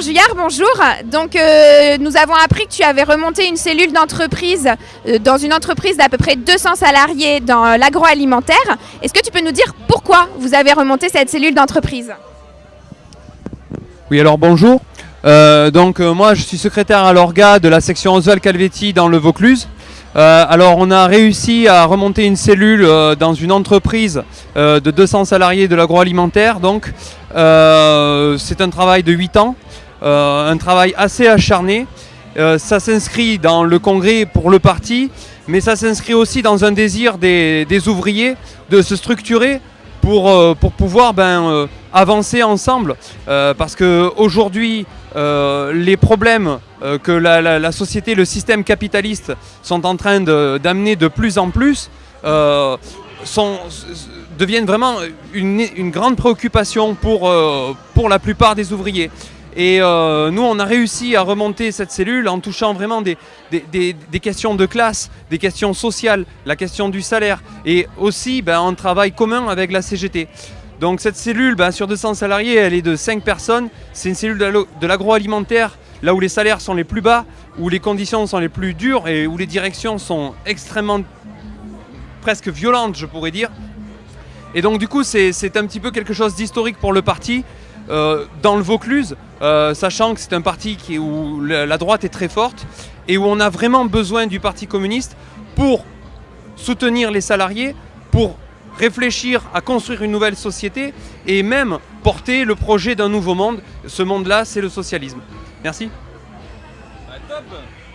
Juillard, bonjour. Donc, euh, nous avons appris que tu avais remonté une cellule d'entreprise euh, dans une entreprise d'à peu près 200 salariés dans l'agroalimentaire. Est-ce que tu peux nous dire pourquoi vous avez remonté cette cellule d'entreprise? Oui, alors bonjour. Euh, donc, moi, je suis secrétaire à l'orga de la section Oswald Calvetti dans le Vaucluse. alors, on a réussi à remonter une cellule dans une entreprise de 200 salariés de l'agroalimentaire. Donc, c'est un travail de 8 ans. Euh, un travail assez acharné. Euh, ça s'inscrit dans le congrès pour le parti, mais ça s'inscrit aussi dans un désir des, ouvriers de se structurer pour, euh, pouvoir ben, avancer ensemble. parce qu'aujourd'hui, les problèmes que la, société, le système capitaliste sont en train d'amener de, plus en plus deviennent vraiment une, grande préoccupation pour la plupart des ouvriers. Et euh, nous, on a réussi à remonter cette cellule en touchant vraiment des, questions de classe, des questions sociales, la question du salaire et aussi ben, en travail commun avec la CGT. Donc cette cellule, ben, sur 200 salariés, elle est de 5 personnes. C'est une cellule de l'agroalimentaire, là où les salaires sont les plus bas, où les conditions sont les plus dures et où les directions sont extrêmement, presque violentes, je pourrais dire. Et donc du coup, c'est un petit peu quelque chose d'historique pour le parti. Euh, dans le Vaucluse, euh, sachant que c'est un parti qui, où la droite est très forte et où on a vraiment besoin du Parti communiste pour soutenir les salariés, pour réfléchir à construire une nouvelle société et même porter le projet d'un nouveau monde. Ce monde-là, c'est le socialisme. Merci. Bah,